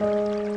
Música